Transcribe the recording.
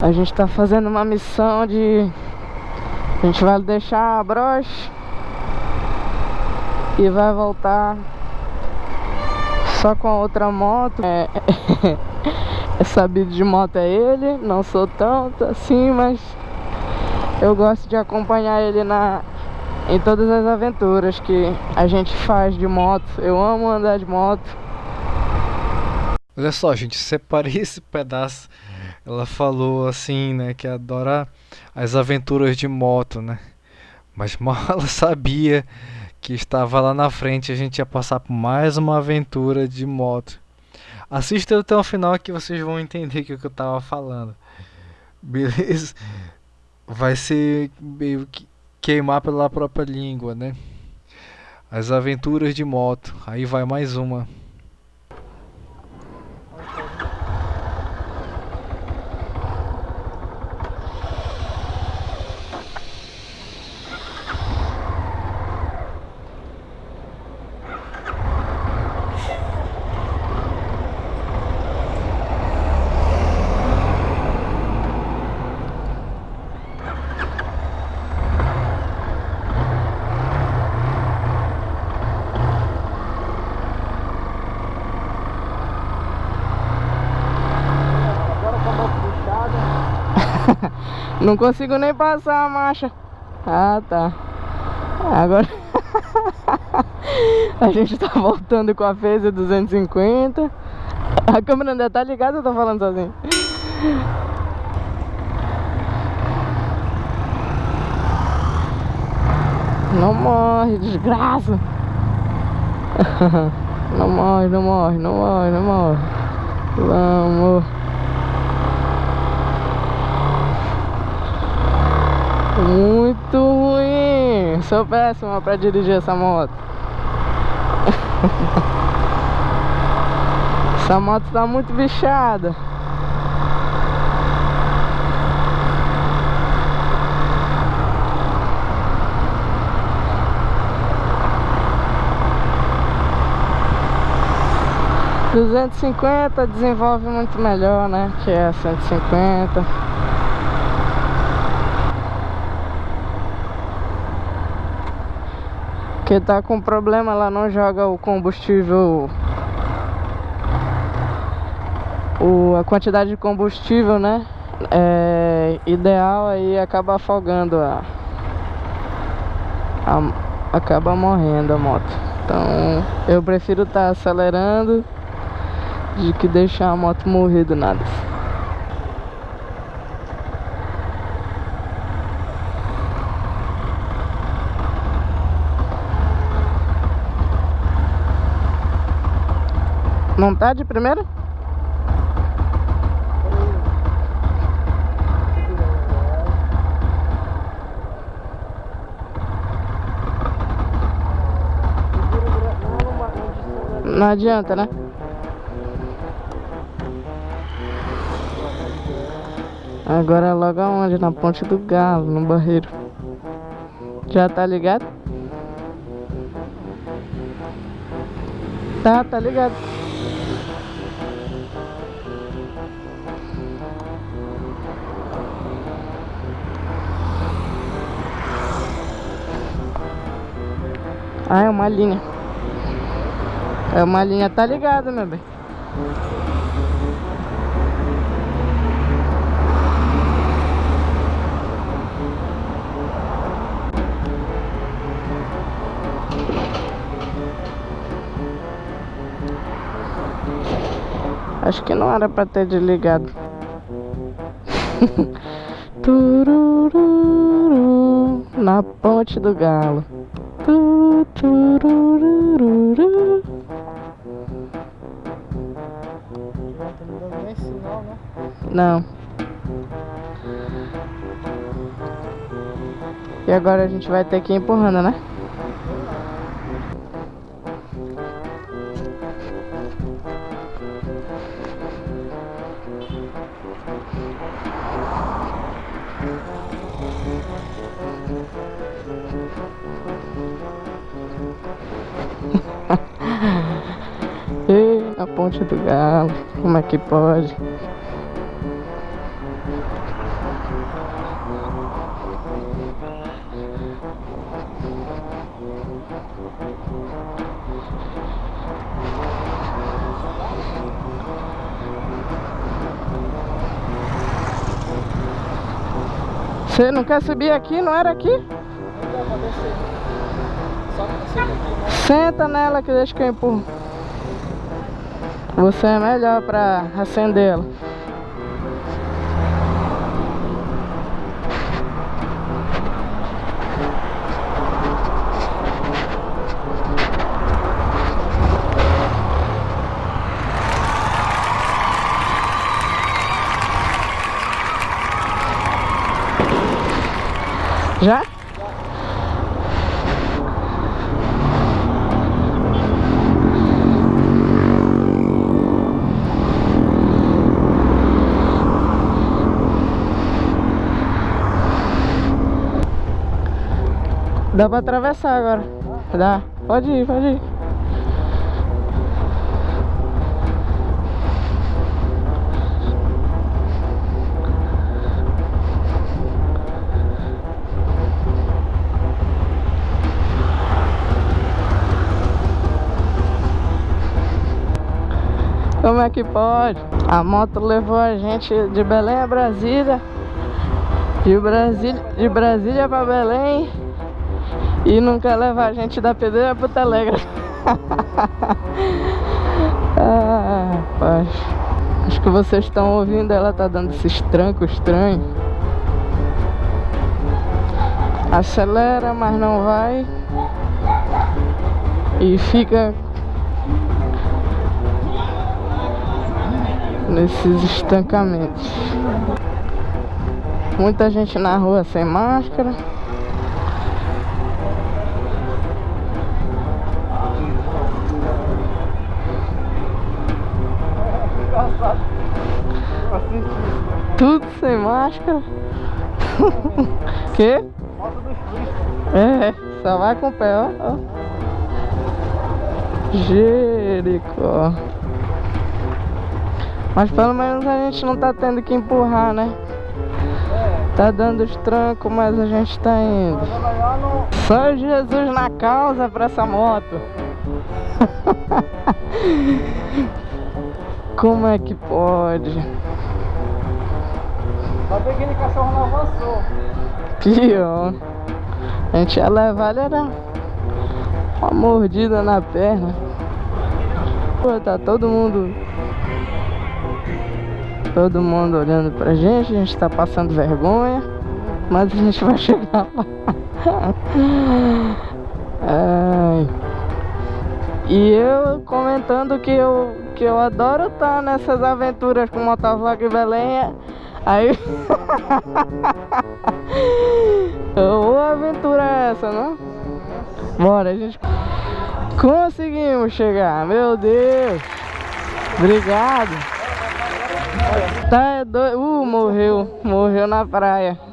A gente tá fazendo uma missão de... A gente vai deixar a broche E vai voltar Só com a outra moto. É, é sabido de moto é ele Não sou tanto assim, mas Eu gosto de acompanhar ele na... Em todas as aventuras que a gente faz de moto. Eu amo andar de moto. Olha só, gente, separei esse pedaço ela falou assim, né, que adora as aventuras de moto, né? Mas mal ela sabia que estava lá na frente a gente ia passar por mais uma aventura de moto. Assista até o final que vocês vão entender o que eu estava falando. Beleza? Vai ser meio que queimar pela própria língua, né? As aventuras de moto. Aí vai mais uma. Não consigo nem passar a marcha. Ah, tá. Agora A gente tá voltando com a Phaser 250 A câmera ainda tá ligada ou eu tô falando sozinho? Não morre, desgraça. Não morre, não morre, não morre, não morre. Vamos Muito ruim. Sou péssima pra dirigir essa moto. essa moto tá muito bichada. Duzentos e cinquenta desenvolve muito melhor, né? Que é cento e cinquenta. Que tá com problema, ela não joga o combustível o, a quantidade de combustível, né? É ideal aí acaba afogando a, a acaba morrendo a moto. Então eu prefiro estar tá acelerando de que deixar a moto morrer do nada. Não tá de primeira? Não adianta, né? Agora é logo aonde? Na ponte do galo, no barreiro. Já tá ligado? Tá, tá ligado. Ah, é uma linha. É uma linha, tá ligada, meu bem. Acho que não era pra ter desligado. Turururu, na ponte do galo. Não. E agora a gente vai ter que ir empurrando, né? Ponte do galo, como é que pode? Você não quer subir aqui? Não era aqui? Senta nela que deixa que eu empurro. Você é melhor pra acendê-la. Já? Dá pra atravessar agora. Dá. Pode ir, pode ir. Como é que pode? A moto levou a gente de Belém a Brasília. De Brasília, de Brasília pra Belém. E quer levar a gente da pedreira pro Telegram. ah, rapaz. Acho que vocês estão ouvindo, ela tá dando esses trancos estranhos. Acelera, mas não vai. E fica nesses estancamentos. Muita gente na rua sem máscara. Máscara. que? É, só vai com o pé, ó. Jericó. Mas pelo menos a gente não tá tendo que empurrar, né? Tá dando os trancos, mas a gente tá indo. Só Jesus na causa pra essa moto. Como é que pode? Só peguei aquele cachorro não avançou. Pior. A gente ia levar, ele era uma mordida na perna. Pô, tá todo mundo Todo mundo olhando pra gente, a gente tá passando vergonha, mas a gente vai chegar lá. Ai. E eu comentando que eu, que eu adoro estar tá nessas aventuras com motovlog e Belém. Aí. Ô aventura é essa, não? Bora, a gente. Conseguimos chegar, meu Deus! Obrigado! Tá é doido. Uh, morreu. Morreu na praia.